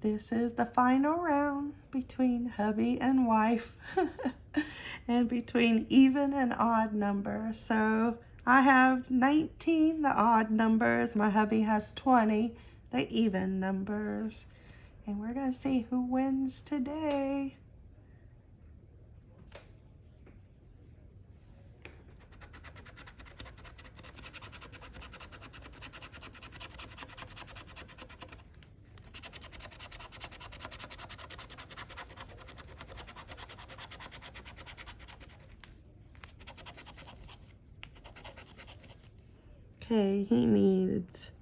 the final round between hubby and wife and between even and odd numbers. So I have 19, the odd numbers. My hubby has 20, the even numbers. And we're going to see who wins today. Okay, he needs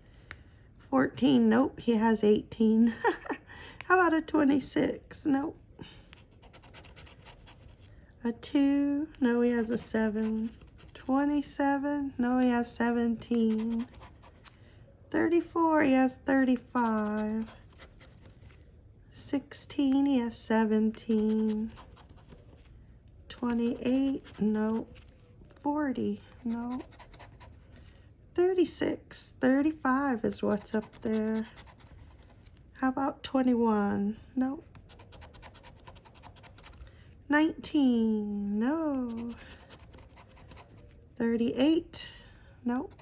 14. Nope, he has 18. How about a 26? Nope. A 2? No, he has a 7. 27? No, he has 17. 34, he has 35. 16, he has 17. 28, nope. 40, nope. 36, 35 is what's up there. How about 21? Nope. 19, no. 38, nope.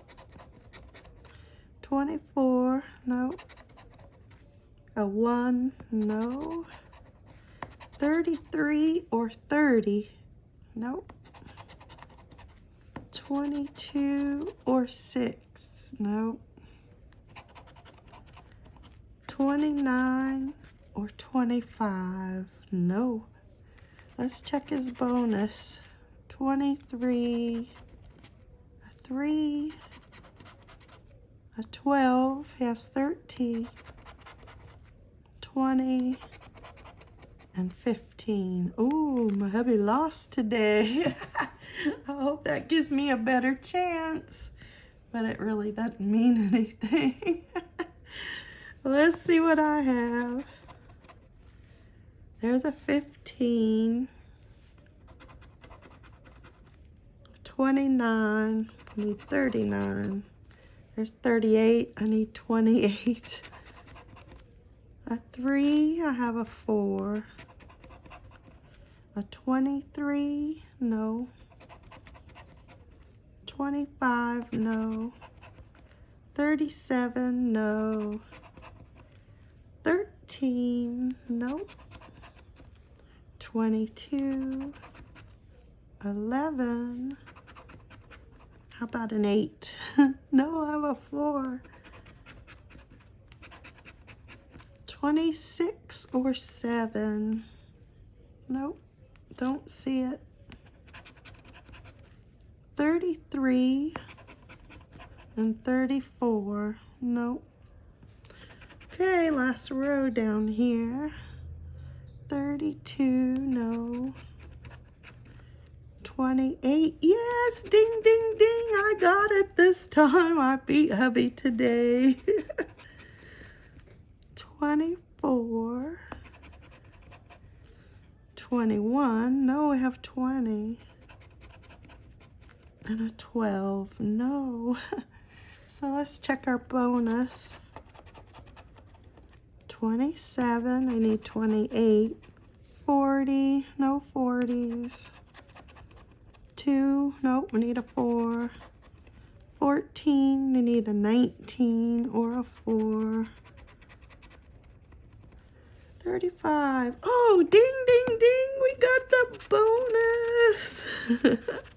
24, nope. A 1, no. 33 or 30, nope. 22 or 6. Nope. 29 or 25. No. Let's check his bonus. 23, a 3, a 12, he has 13, 20, and 15. Ooh, my hubby lost today. I hope that gives me a better chance. But it really doesn't mean anything. Let's see what I have. There's a 15. 29. I need 39. There's 38. I need 28. A 3. I have a 4. A 23. No. 25, no. 37, no. 13, no. 22, 11. How about an 8? no, I have a 4. 26 or 7. Nope, don't see it. 33 and 34. Nope. Okay, last row down here. 32, no. 28, yes, ding, ding, ding, I got it this time. I beat hubby today. 24. 21, no, we have 20 and a 12. No. so let's check our bonus. 27. I need 28. 40. No 40s. 2. Nope, we need a 4. 14. We need a 19 or a 4. 35. Oh, ding, ding, ding. We got the bonus.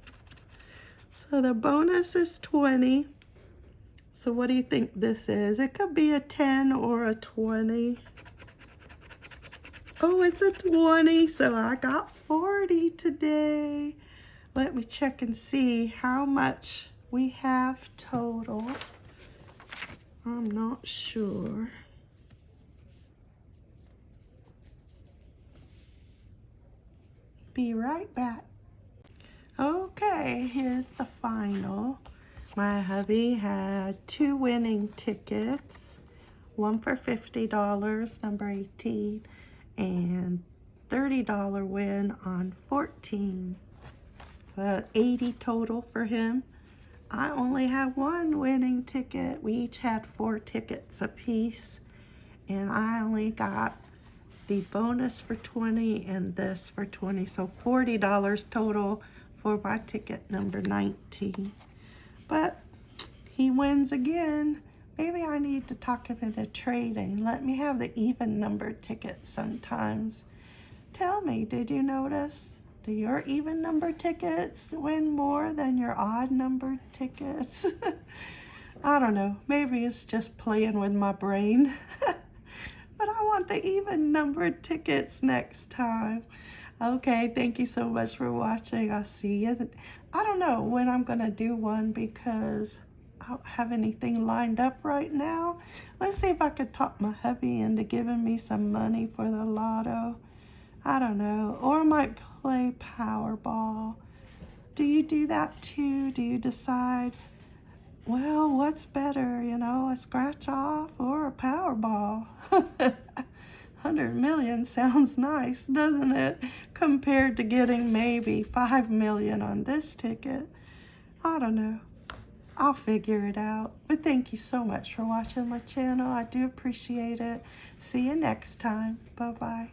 So the bonus is 20. So what do you think this is? It could be a 10 or a 20. Oh, it's a 20, so I got 40 today. Let me check and see how much we have total. I'm not sure. Be right back. Okay, here's the final. My hubby had two winning tickets, one for $50, number 18, and $30 win on 14. Uh, 80 total for him. I only had one winning ticket. We each had four tickets apiece, and I only got the bonus for 20 and this for 20. So $40 total for my ticket number 19. But he wins again. Maybe I need to talk him into trading. Let me have the even number tickets sometimes. Tell me, did you notice? Do your even number tickets win more than your odd number tickets? I don't know. Maybe it's just playing with my brain. but I want the even numbered tickets next time. Okay, thank you so much for watching. I'll see you. I don't know when I'm going to do one because I don't have anything lined up right now. Let's see if I could talk my hubby into giving me some money for the lotto. I don't know. Or I might play Powerball. Do you do that too? Do you decide, well, what's better, you know, a scratch off or a Powerball? 100 million sounds nice, doesn't it? Compared to getting maybe 5 million on this ticket. I don't know. I'll figure it out. But thank you so much for watching my channel. I do appreciate it. See you next time. Bye-bye.